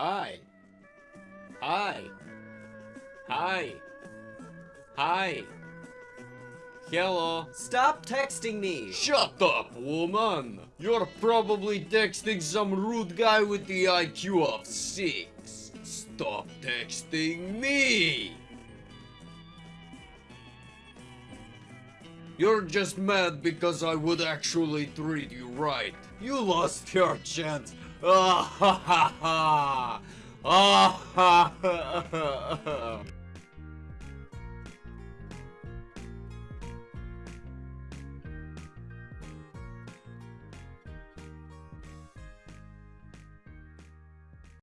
Hi. Hi. Hi. Hi. Hello. Stop texting me! Shut up, woman! You're probably texting some rude guy with the IQ of 6. Stop texting me! You're just mad because I would actually treat you right. You lost your chance. 아하하하 아하하하